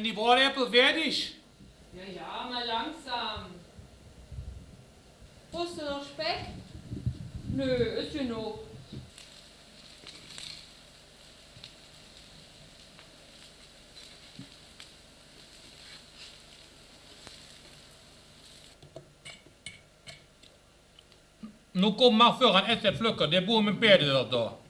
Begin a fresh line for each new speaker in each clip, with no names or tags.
Sind die Bräuäpfel fertig?
Ja, ja, mal langsam. Brauchst du noch Speck? Nö, ist genug.
Nu kom maar voor een essen plukken, de boer met peerden dat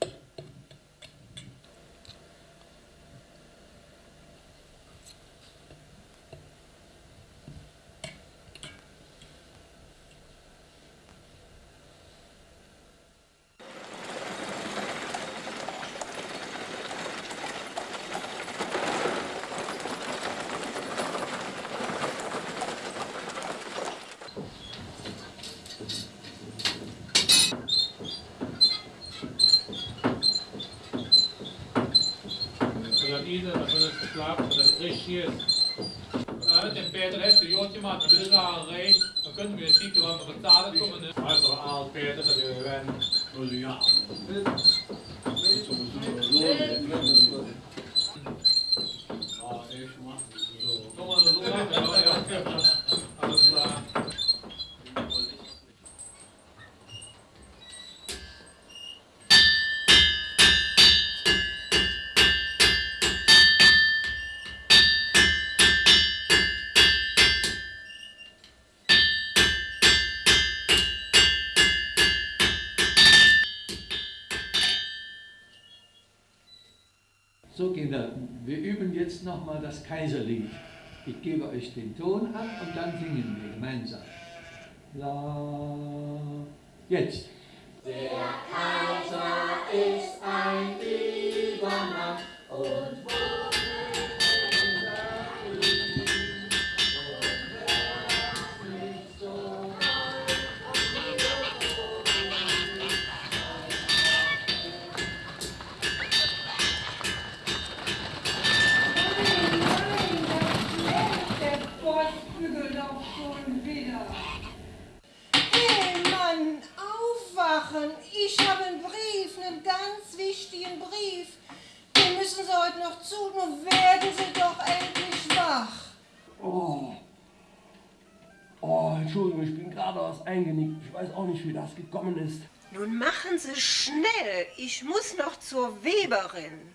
geslapen, dat is hier Nou, het is Peter heeft een joodje, maar het is al reed. Dan kunnen we ziek wel nog betalen komen. Maar zo al Peter, dat is een ja Dat is een ja.
So Kinder, wir üben jetzt nochmal das Kaiserlied. Ich gebe euch den Ton an und dann singen wir gemeinsam. La. Jetzt.
Der wichtigen Brief. Den müssen Sie heute noch zu. Nun werden Sie doch endlich wach.
Oh. Oh, Entschuldigung, ich bin gerade was eingenickt. Ich weiß auch nicht, wie das gekommen ist.
Nun machen Sie schnell. Ich muss noch zur Weberin.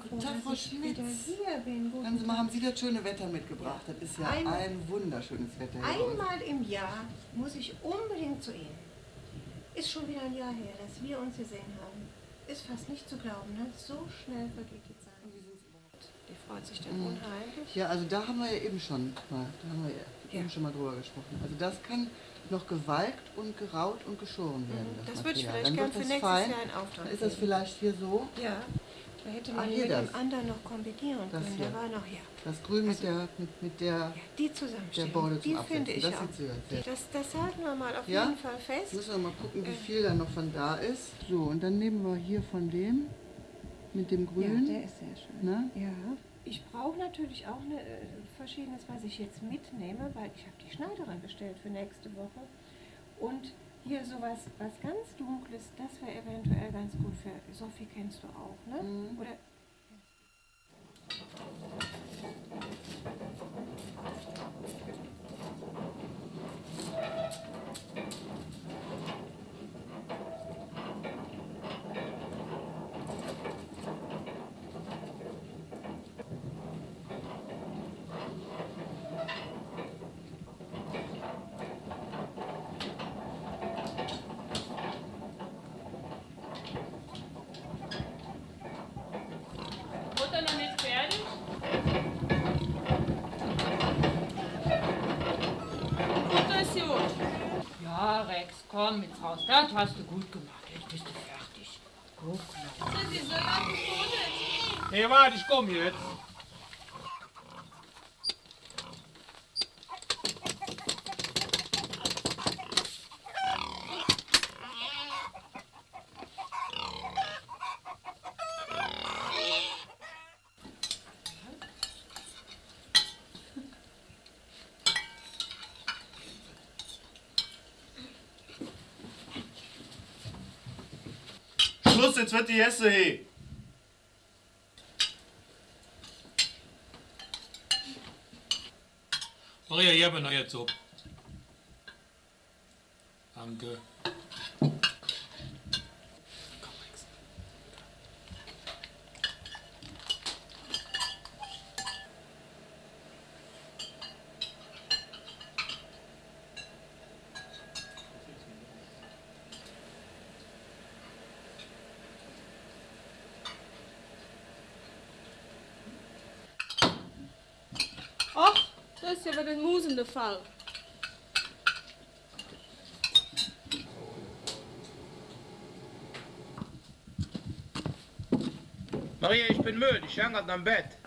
Guten Tag, Frau Schmitz. Hören Sie mal, haben Sie das schöne Wetter mitgebracht? Das ist ja
Ein-
ein wunderschönes Wetter.
Einmal im Jahr muss ich unbedingt zu Ihnen. Ist schon wieder ein Jahr her, dass wir uns gesehen haben. Ist fast nicht zu glauben, ne? So schnell vergeht die Zeit. Die freut sich dann unheimlich.
Ja, also da haben wir ja eben schon mal, da haben wir ja eben schon mal drüber gesprochen. Also das kann noch gewalkt und geraut und geschoren werden.
Mhm. Das
Das,
würde ich vielleicht
Dann
gern
wird
für nächstes
fein.
Jahr in Auftrag
Dann ist das vielleicht hier so,
Ja, da hätte
Ah,
man
hier
mit
das.
dem anderen noch kombinieren
Das
können.
hier.
Der war noch hier.
das Grün mit der, mit, mit der,
Ja, die.
Der Borde zum
die
Absetzen.
finde ich
Das
auch.
sehr-
Das, das halten wir mal auf
Ja?
jeden Fall fest.
müssen wir mal gucken, wie
Äh.
viel da noch von da ist. So, und dann nehmen wir hier von dem, mit dem Grün.
Ja, der ist sehr schön.
ne?
Ja. Ich brauche natürlich auch eine, äh, verschiedenes, was ich jetzt mitnehme, weil ich habe die Schneiderin bestellt für nächste Woche. Und hier sowas, was ganz Dunkles, das wäre eventuell ganz gut für Sophie kennst du auch, ne?
Mhm.
Oder
Mutter noch nicht fertig? Mutter ist gut. Ja, Rex, komm jetzt raus. Das hast du gut gemacht. Jetzt bist du fertig. Guck mal.
Hey, warte, ich komme jetzt.
Los, jetzt wird die Esse he.
Maria, ich habe noch jetzt so. Danke.
Ist ja wieder ein musender Fall.
Maria, ich bin müde, ich hänge am Bett.